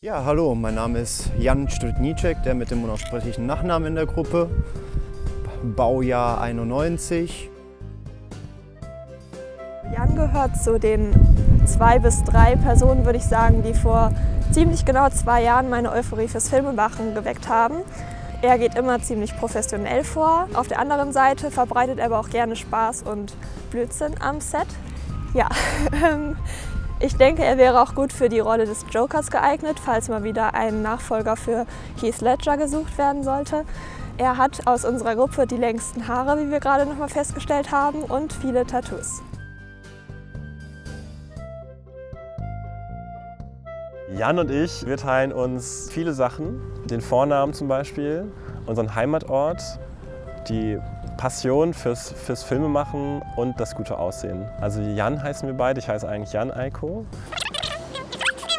Ja, hallo, mein Name ist Jan Strutnicek, der mit dem unaussprechlichen Nachnamen in der Gruppe. Baujahr 91. Jan gehört zu den zwei bis drei Personen, würde ich sagen, die vor ziemlich genau zwei Jahren meine Euphorie fürs Filmemachen geweckt haben. Er geht immer ziemlich professionell vor. Auf der anderen Seite verbreitet er aber auch gerne Spaß und Blödsinn am Set. Ja, ähm, ich denke, er wäre auch gut für die Rolle des Jokers geeignet, falls mal wieder ein Nachfolger für Keith Ledger gesucht werden sollte. Er hat aus unserer Gruppe die längsten Haare, wie wir gerade noch mal festgestellt haben, und viele Tattoos. Jan und ich, wir teilen uns viele Sachen. Den Vornamen zum Beispiel, unseren Heimatort, die Passion fürs, fürs Filmemachen und das gute Aussehen. Also Jan heißen wir beide, ich heiße eigentlich Jan Eiko.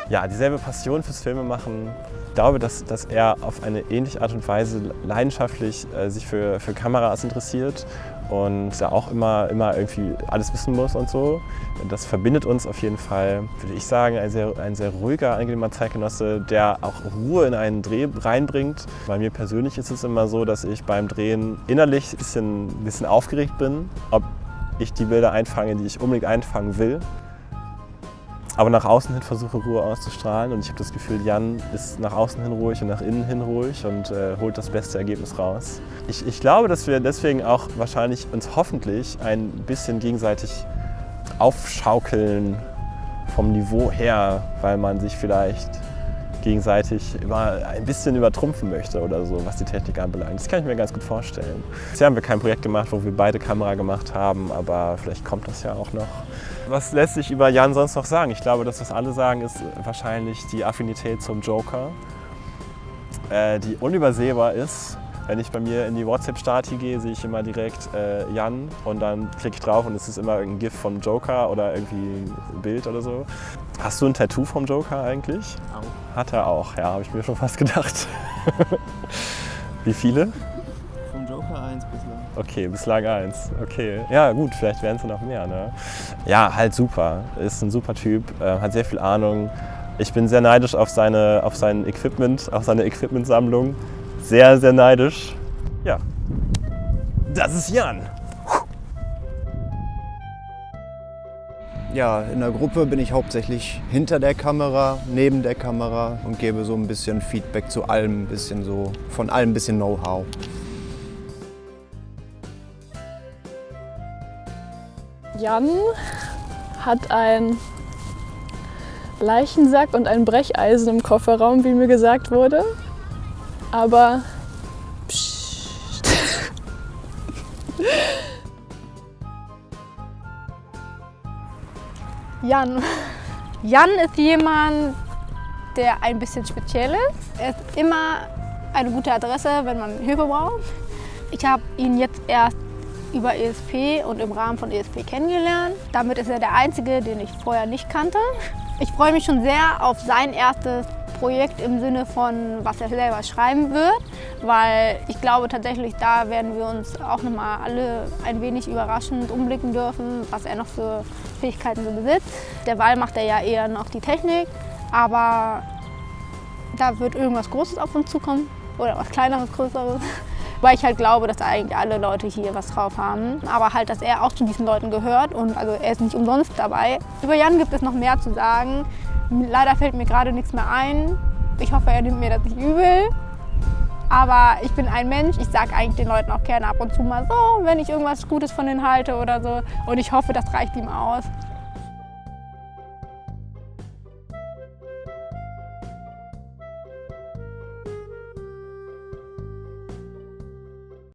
Ja, dieselbe Passion fürs Filmemachen. Ich glaube, dass, dass er auf eine ähnliche Art und Weise leidenschaftlich äh, sich für, für Kameras interessiert und da auch immer, immer irgendwie alles wissen muss und so. Das verbindet uns auf jeden Fall, würde ich sagen, ein sehr, ein sehr ruhiger, angenehmer Zeitgenosse, der auch Ruhe in einen Dreh reinbringt. Bei mir persönlich ist es immer so, dass ich beim Drehen innerlich ein bisschen, ein bisschen aufgeregt bin, ob ich die Bilder einfange, die ich unbedingt einfangen will aber nach außen hin versuche Ruhe auszustrahlen und ich habe das Gefühl, Jan ist nach außen hin ruhig und nach innen hin ruhig und äh, holt das beste Ergebnis raus. Ich, ich glaube, dass wir deswegen auch wahrscheinlich uns hoffentlich ein bisschen gegenseitig aufschaukeln vom Niveau her, weil man sich vielleicht gegenseitig immer ein bisschen übertrumpfen möchte oder so, was die Technik anbelangt. Das kann ich mir ganz gut vorstellen. Bisher haben wir kein Projekt gemacht, wo wir beide Kamera gemacht haben, aber vielleicht kommt das ja auch noch. Was lässt sich über Jan sonst noch sagen? Ich glaube, das, was alle sagen, ist wahrscheinlich die Affinität zum Joker, äh, die unübersehbar ist. Wenn ich bei mir in die WhatsApp-Stati gehe, sehe ich immer direkt äh, Jan und dann klicke ich drauf und es ist immer ein GIF vom Joker oder irgendwie ein Bild oder so. Hast du ein Tattoo vom Joker eigentlich? Auch. Hat er auch, ja, habe ich mir schon fast gedacht. Wie viele? Vom Joker eins bislang. Okay, bislang eins. Okay, ja gut, vielleicht werden es noch mehr. Ne? Ja, halt super. Ist ein super Typ, äh, hat sehr viel Ahnung. Ich bin sehr neidisch auf, seine, auf sein Equipment, auf seine Equipmentsammlung sehr, sehr neidisch. Ja, das ist Jan. Ja, in der Gruppe bin ich hauptsächlich hinter der Kamera, neben der Kamera und gebe so ein bisschen Feedback zu allem, ein bisschen so von allem ein bisschen Know-how. Jan hat ein Leichensack und ein Brecheisen im Kofferraum, wie mir gesagt wurde aber Jan. Jan ist jemand, der ein bisschen speziell ist. Er ist immer eine gute Adresse, wenn man Hilfe braucht. Ich habe ihn jetzt erst über ESP und im Rahmen von ESP kennengelernt. Damit ist er der Einzige, den ich vorher nicht kannte. Ich freue mich schon sehr auf sein erstes Projekt im Sinne von, was er selber schreiben wird, weil ich glaube tatsächlich, da werden wir uns auch nochmal alle ein wenig überraschend umblicken dürfen, was er noch für Fähigkeiten so besitzt. Der Wahl macht er ja eher noch die Technik, aber da wird irgendwas Großes auf uns zukommen oder was Kleineres, Größeres. Weil ich halt glaube, dass eigentlich alle Leute hier was drauf haben. Aber halt, dass er auch zu diesen Leuten gehört und also er ist nicht umsonst dabei. Über Jan gibt es noch mehr zu sagen. Leider fällt mir gerade nichts mehr ein. Ich hoffe, er nimmt mir das nicht übel. Aber ich bin ein Mensch, ich sage eigentlich den Leuten auch gerne ab und zu mal so, wenn ich irgendwas Gutes von denen halte oder so. Und ich hoffe, das reicht ihm aus.